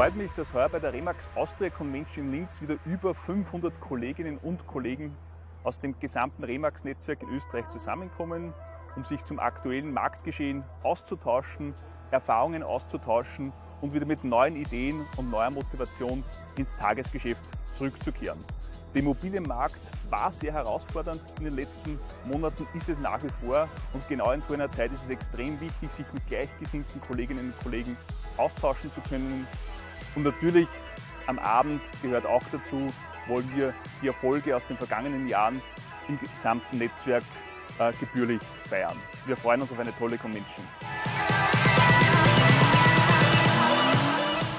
freut mich, dass heuer bei der Remax Austria Convention in Linz wieder über 500 Kolleginnen und Kollegen aus dem gesamten Remax-Netzwerk in Österreich zusammenkommen, um sich zum aktuellen Marktgeschehen auszutauschen, Erfahrungen auszutauschen und wieder mit neuen Ideen und neuer Motivation ins Tagesgeschäft zurückzukehren. Der Immobilienmarkt war sehr herausfordernd in den letzten Monaten, ist es nach wie vor. Und genau in so einer Zeit ist es extrem wichtig, sich mit gleichgesinnten Kolleginnen und Kollegen austauschen zu können. Und natürlich am Abend gehört auch dazu, wollen wir die Erfolge aus den vergangenen Jahren im gesamten Netzwerk äh, gebührlich feiern. Wir freuen uns auf eine tolle Convention.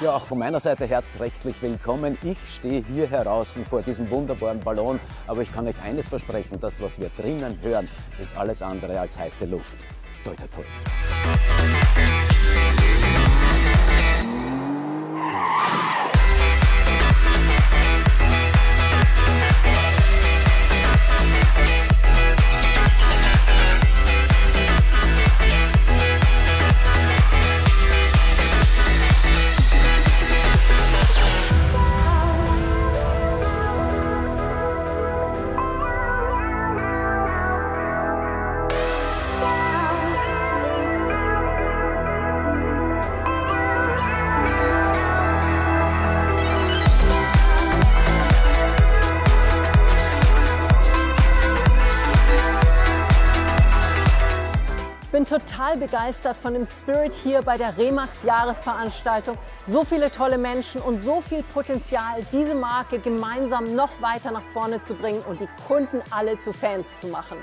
Ja, auch von meiner Seite herzlich willkommen. Ich stehe hier heraus vor diesem wunderbaren Ballon, aber ich kann euch eines versprechen, das, was wir drinnen hören, ist alles andere als heiße Luft. Toi, toi, toi. Bin total begeistert von dem Spirit hier bei der Remax Jahresveranstaltung. So viele tolle Menschen und so viel Potenzial, diese Marke gemeinsam noch weiter nach vorne zu bringen und die Kunden alle zu Fans zu machen.